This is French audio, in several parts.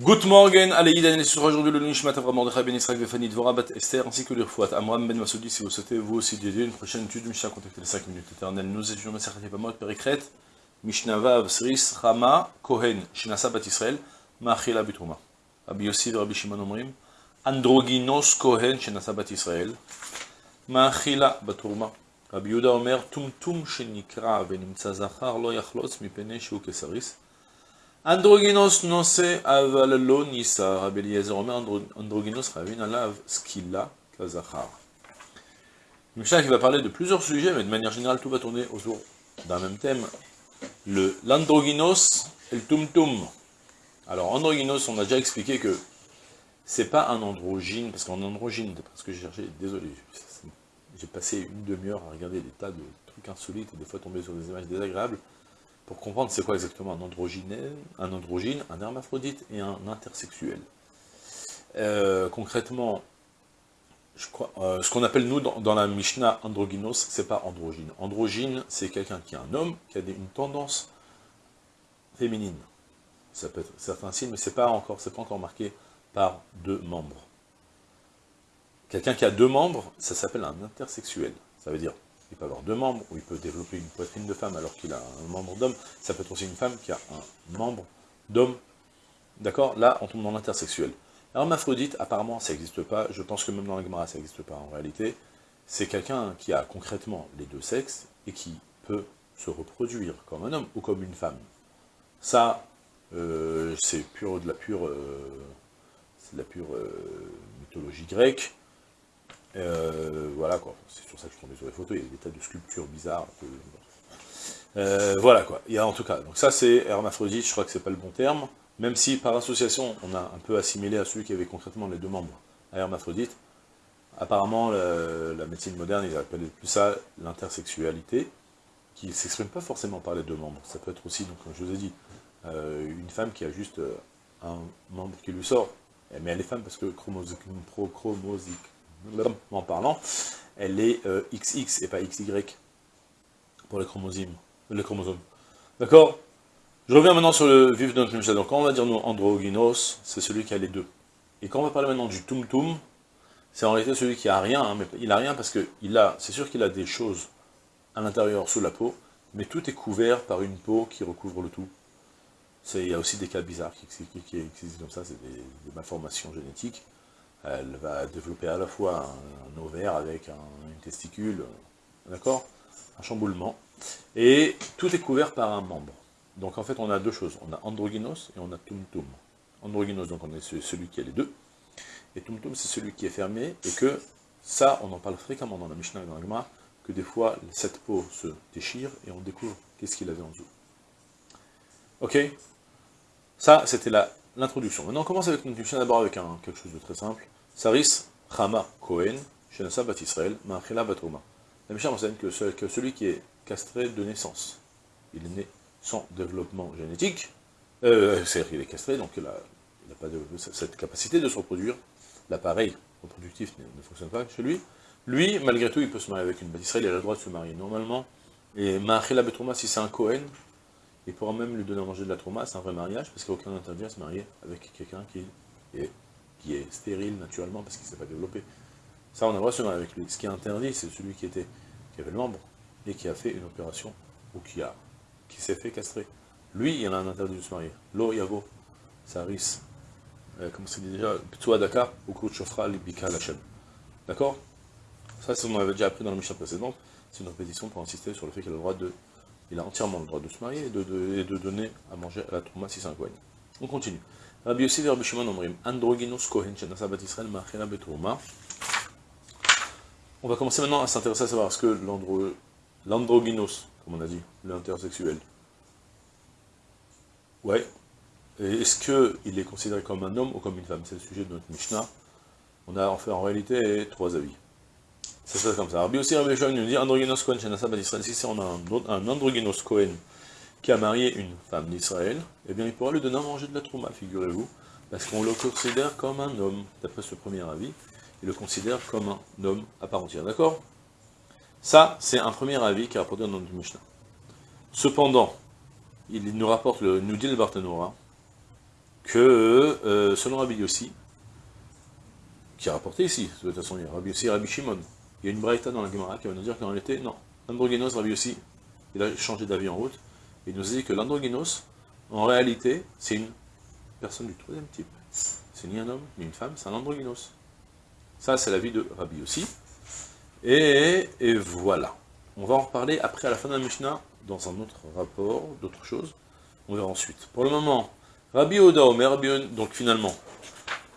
Good morning, Aleïd Anel sur aujourd'hui le Nishmat Avram Mordechai Ben Israël Vefani Dvora Bat Esther ainsi que l'Irfouat Amram Ben Masoudi si vous souhaitez vous aussi dédier une prochaine étude Mishnah contactez les 5 minutes. Éternelles nous étudions Masachat Yevamot Perikret Mishnah Vav Sris Rama Kohen Shinasa Bat Israël Ma'achila Bitruma Rabbi Yossi et Rabbi Shimon Omrim Androginos Kohen Shinasa Bat Israël Ma'achila Batruma Rabbi Yuda Omer Tum Tum Shenikra Venimtza Zachar Lo Yachlotz Mipene Shu Kesaris Androgynos nose avallo nisa, Rabbi Omer, androgynos ravin alav skilla kazachar. Qui va parler de plusieurs sujets, mais de manière générale, tout va tourner autour d'un même thème, l'androgynos et le tum-tum. Alors, androgynos, on a déjà expliqué que c'est pas un androgyne, parce qu'en androgyne, parce que j'ai cherché, désolé, j'ai passé une demi-heure à regarder des tas de trucs insolites, et des fois tomber sur des images désagréables, pour comprendre c'est quoi exactement un androgyne, un androgyne, un hermaphrodite et un intersexuel. Euh, concrètement, euh, ce qu'on appelle nous dans, la Mishnah androgynos, c'est pas androgyne. Androgyne, c'est quelqu'un qui est un homme, qui a une tendance féminine. Ça peut être certains signes, mais c'est pas pas encore marqué par deux membres. Quelqu'un qui a deux membres, ça s'appelle un intersexuel. Ça veut dire il peut avoir deux membres, ou il peut développer une poitrine de femme alors qu'il a un membre d'homme, ça peut être aussi une femme qui a un membre d'homme, d'accord? Là, on tombe dans l'intersexuel. Hermaphrodite, apparemment, ça n'existe pas, je pense que même dans la Gemara, ça n'existe pas en réalité, c'est quelqu'un qui a concrètement les deux sexes, et qui peut se reproduire comme un homme ou comme une femme. Ça, euh, c'est pure de la pure, euh, de la pure euh, mythologie grecque, euh, voilà quoi, c'est sur ça que je suis sur les photos, il y a des tas de sculptures bizarres. Euh, voilà quoi, il y a en tout cas, donc ça c'est hermaphrodite, je crois que c'est pas le bon terme, même si par association on a un peu assimilé à celui qui avait concrètement les deux membres à hermaphrodite, apparemment la, médecine moderne ils appellent plus ça l'intersexualité, qui ne s'exprime pas forcément par les deux membres, ça peut être aussi, donc comme je vous ai dit, euh, une femme qui a juste un membre qui lui sort, mais elle est femme parce que chromosomique en parlant, elle est XX euh, et pas XY pour les chromosomes. Les chromosomes. D'accord? Je reviens maintenant sur le vif notre Mishnah. Donc quand on va dire nous androgynos, c'est celui qui a les deux. Et quand on va parler maintenant du tum tum, c'est en réalité celui qui a rien, hein, mais il a rien parce que c'est sûr qu'il a des choses à l'intérieur sous la peau, mais tout est couvert par une peau qui recouvre le tout. Il y a aussi des cas bizarres qui, existent comme ça, c'est des malformations génétiques elle va développer à la fois un, ovaire avec un, testicule, d'accord? Un chamboulement. Et tout est couvert par un membre. Donc en fait, on a deux choses. On a androgynos et on a tum-tum. Androgynos, donc on est celui qui a les deux. Et tum-tum, c'est celui qui est fermé. Et que ça, on en parle fréquemment dans la Mishnah et dans la Gemara, que des fois, cette peau se déchire et on découvre qu'est-ce qu'il avait en dessous. Ok? Ça, c'était l'introduction. Maintenant, on commence avec Mishnah d'abord avec quelque chose de très simple. Saris Chama Cohen, Shenasa Bat Israël, Ma'achila Batroma. La Mishnah enseigne que, celui qui est castré de naissance, il est né sans développement génétique, euh, c'est-à-dire qu'il est castré, donc il n'a pas de, cette capacité de se reproduire, l'appareil reproductif ne, fonctionne pas chez lui, lui, malgré tout, il peut se marier avec une Bat Israël, il a le droit de se marier normalement, et Ma'achila Batroma, si c'est un Cohen, il pourra même lui donner à manger de la trauma, c'est un vrai mariage, parce qu'il n'y a aucun interdit à se marier avec quelqu'un qui est qui est stérile naturellement parce qu'il ne s'est pas développé. Ça, on a le droit de se marier avec lui. Ce qui est interdit, c'est celui qui, était, qui avait le membre et qui a fait une opération ou qui, qui s'est fait castrer. Lui, il a un interdit de se marier. Lo Yavo, Saris, euh, comme c'est dit déjà, Ptsua Daka, Ukut Shofra, Libika Lachem. D'accord? Ça, c'est ce qu'on avait déjà appris dans la mission précédente. C'est une répétition pour insister sur le fait qu'il a le droit de. Il a entièrement le droit de se marier et de, donner à manger à la trauma si c'est un. On continue. Rabbi Rabbi Shimon omrim, Androgynos Kohen, Israël. On va commencer maintenant à s'intéresser à savoir ce que l'androgynos, comme on a dit, l'intersexuel, ouais, est-ce qu'il est considéré comme un homme ou comme une femme? C'est le sujet de notre Mishnah. On a en fait en réalité trois avis. Ça se passe comme ça. Rabbi aussi Rabbi Shimon nous dit Androgynos Kohen, Shenasa Bat Israël, si c'est un, un androgynos Kohen, qui a marié une femme d'Israël, eh bien il pourra lui donner à manger de la trouma, figurez-vous, parce qu'on le considère comme un homme, d'après ce premier avis, il le considère comme un homme à part entière, d'accord? Ça, c'est un premier avis qui est rapporté dans le Mishnah. Cependant, il nous rapporte, le, nous dit le Barthénora, que, euh, selon Rabbi Yossi, qui a rapporté ici, de toute façon, il y a Rabbi Yossi et Rabbi Shimon, il y a une braïta dans la Gemara qui va nous dire qu'en réalité, non, androgynos, Rabbi Yossi, il a changé d'avis en route, il nous dit que l'androgynos, en réalité, c'est une personne du troisième type. C'est ni un homme, ni une femme, c'est un androgynos. Ça, c'est l'avis de Rabbi Yossi. Et, et, voilà. On va en reparler après, à la fin de la Mishnah, dans un autre rapport, d'autres choses. On verra ensuite. Pour le moment, Rabbi Oda Omer, Rabbi donc finalement,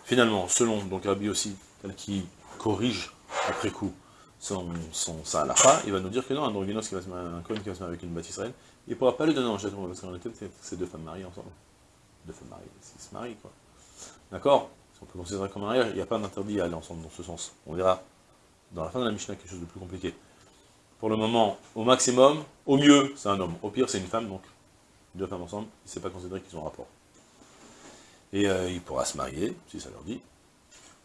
finalement, selon donc Rabbi aussi, qui corrige après coup son, son sa il va nous dire que non, un androgynos qui va se marier, un qui va se marier avec une bâtisse il ne pourra pas lui donner en château, parce qu'en réalité, c'est deux femmes mariées ensemble. Deux femmes mariées, s'ils se marient, quoi. D'accord? On peut considérer comme un mariage, il n'y a pas d'interdit à aller ensemble dans ce sens. On verra dans la fin de la Mishnah quelque chose de plus compliqué. Pour le moment, au maximum, au mieux, c'est un homme. Au pire, c'est une femme, donc deux femmes ensemble, il ne s'est pas considéré qu'ils ont un rapport. Et euh, il pourra se marier, si ça leur dit.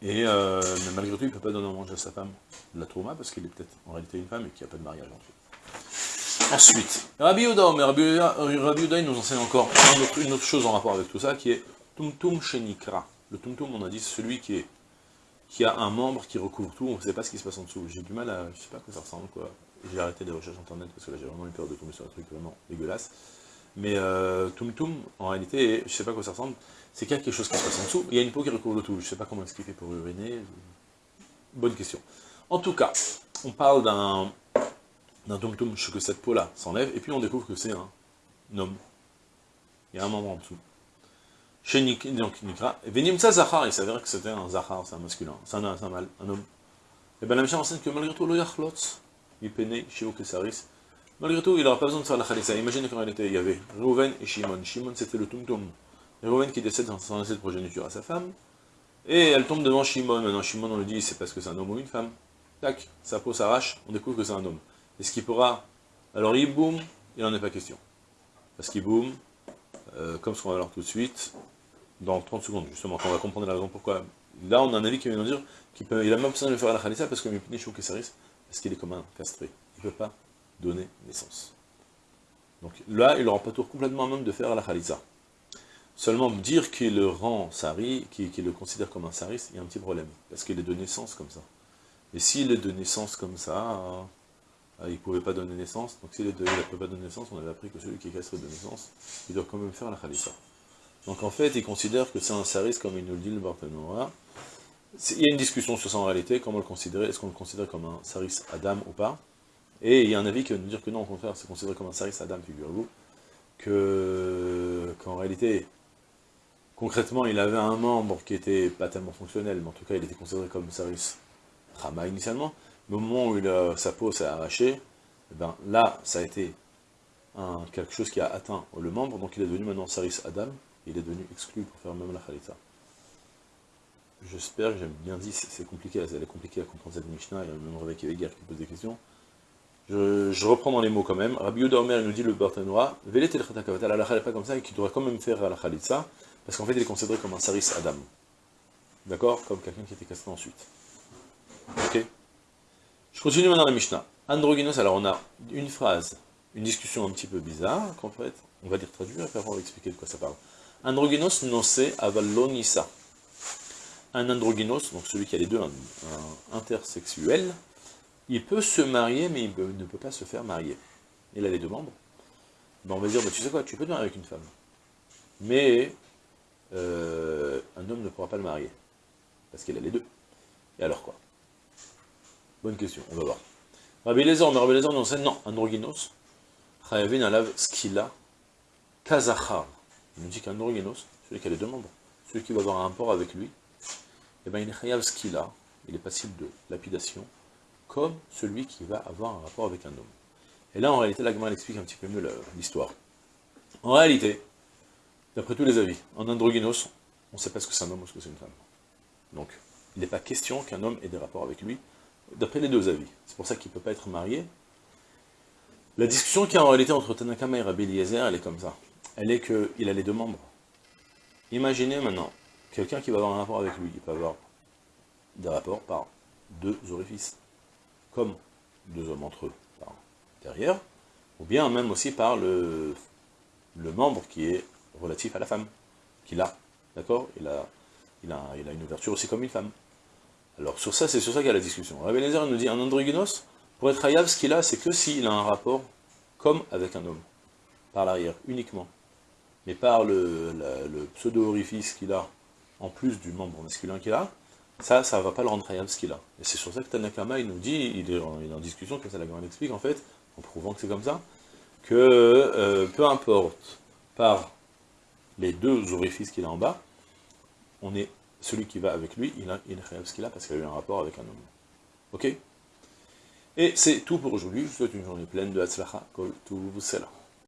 Et euh, malgré tout, il ne peut pas donner à manger à sa femme de la trauma, parce qu'il est peut-être en réalité une femme et qu'il n'y a pas de mariage ensuite. Ensuite, Rabbi Uda, mais Rabbi Uda, il nous enseigne encore une autre, chose en rapport avec tout ça, qui est Tumtum Shenikra. Le Tumtum, on a dit, c'est celui qui, est, qui a un membre qui recouvre tout, on ne sait pas ce qui se passe en dessous. J'ai du mal à... je sais pas à quoi ça ressemble, quoi. J'ai arrêté les recherches internet, parce que là j'ai vraiment eu peur de tomber sur un truc vraiment dégueulasse. Mais euh, Tum Tum, en réalité, je sais pas à quoi ça ressemble, c'est qu'il y a quelque chose qui se passe en dessous, il y a une peau qui recouvre le tout, je sais pas comment expliquer pour uriner, bonne question. En tout cas, on parle d'un d'un Tum Tum, que cette peau-là s'enlève, et puis on découvre que c'est un homme. Il y a un membre en dessous. Chez Nikra, Venimsa Zahar, il s'avère que c'était un Zahar, c'est un masculin, c'est un, un un homme. Et bien la Mishnah enseigne que malgré tout, le Yachlotz, il peinait chez Kesaris, Malgré tout, il n'aura pas besoin de faire la khalissa. Imaginez qu'en réalité, il y avait Reuven et Shimon. Shimon, c'était le tumtum. Reuven qui décède sans laisser de progéniture à sa femme. Et elle tombe devant Shimon. Maintenant, Shimon, on lui dit, c'est parce que c'est un homme ou une femme. Tac, sa peau s'arrache, on découvre que c'est un homme. Est-ce qu'il pourra... Alors, il boum, il n'en est pas question. Parce qu'il boum, euh, comme ce qu'on va voir tout de suite, dans 30 secondes, justement, quand on va comprendre la raison pourquoi. Là, on a un avis qui vient nous dire qu'il il a même besoin de faire la khalissa parce qu'il est parce qu'il est comme un castré. Il ne peut pas donner naissance. Donc là, il aura pas tour complètement même de faire la khalitza. Seulement dire qu'il le rend sari, qu'il le considère comme un saris, il y a un petit problème, parce qu'il est de naissance comme ça. Et s'il est de naissance comme ça, euh, il ne pouvait pas donner naissance, donc s'il ne peut pas donner naissance, on avait appris que celui qui est castré de naissance, il doit quand même faire la khalitza. Donc en fait, il considère que c'est un saris, comme il nous le dit le Barthénois. Il y a une discussion sur ça réalité, comment le considérer, est-ce qu'on le considère comme un saris Adam ou pas? Et il y a un avis qui va nous dire que non, au contraire, c'est considéré comme un service à dame, figurez-vous, qu'en réalité, concrètement, il avait un membre qui était pas tellement fonctionnel, mais en tout cas, il était considéré comme service Rama initialement, mais au moment où sa peau s'est arrachée, eh ben, là, ça a été quelque chose qui a atteint le membre, donc il est devenu maintenant service Adam, il est devenu exclu pour faire même la Khalita. J'espère que j'ai bien dit, c'est compliqué, c'est compliqué à comprendre cette Mishnah, il y a même Réveil qui pose des questions. Je, reprends dans les mots quand même. Rabbi Yehuda nous dit le Barthénois, Velet el Khatakavatal, Allah n'est pas comme ça et qu'il devrait quand même faire la Khalitsa, parce qu'en fait il est considéré comme un Saris Adam. D'accord? Comme quelqu'un qui était castré ensuite. Ok? Je continue maintenant la Mishnah. Androgynos, alors on a une phrase, une discussion un petit peu bizarre, qu'en fait, on va dire traduire, on va expliquer de quoi ça parle. Androgynos nose avalonisa. Un androgynos, donc celui qui a les deux, un intersexuel, il peut se marier, mais il ne peut pas se faire marier. Il a les deux membres. Ben, on va dire, ben, tu sais quoi, tu peux te marier avec une femme. Mais euh, un homme ne pourra pas le marier. Parce qu'il a les deux. Et alors quoi? Bonne question, on va voir. Rabbi Lézor, mais Rabbi Lézor nous enseigne, non, androgynos, chayavin alav skila, kazachar. Il nous dit qu'androgynos, celui qui a les deux membres, celui qui va avoir un rapport avec lui, eh ben, il est chayav skila, il est passible de lapidation, comme celui qui va avoir un rapport avec un homme. Et là, en réalité, la explique un petit peu mieux l'histoire. En réalité, d'après tous les avis, en androgynos, on ne sait pas ce que c'est un homme ou ce que c'est une femme. Donc, il n'est pas question qu'un homme ait des rapports avec lui, d'après les deux avis. C'est pour ça qu'il ne peut pas être marié. La discussion qu'il y a en réalité entre Tanakama et Rabbi Eliezer, elle est comme ça. Elle est qu'il a les deux membres. Imaginez maintenant, quelqu'un qui va avoir un rapport avec lui, il peut avoir des rapports par deux orifices comme deux hommes entre eux par derrière, ou bien même aussi par le, le membre qui est relatif à la femme, qu'il a. d'accord? Il a, il, a, une ouverture aussi comme une femme. Alors sur ça, c'est sur ça qu'il y a la discussion. Rabbi nous dit, un androgynos, pour être hayav, ce qu'il a, c'est que s'il a un rapport comme avec un homme, par l'arrière, uniquement. Mais par le pseudo-orifice qu'il a, en plus du membre masculin qu'il a, ça, ça ne va pas le rendre hayav ce qu'il a. Et c'est sur ça que Tanakama, il nous dit, il est en, discussion, comme ça la grande explique en fait, en prouvant que c'est comme ça, que euh, peu importe par les deux orifices qu'il a en bas, on est celui qui va avec lui, il, a, il est ce qu'il a parce qu'il a eu un rapport avec un homme. Ok? Et c'est tout pour aujourd'hui. Je vous souhaite une journée pleine de Hatzlacha, Kol cela.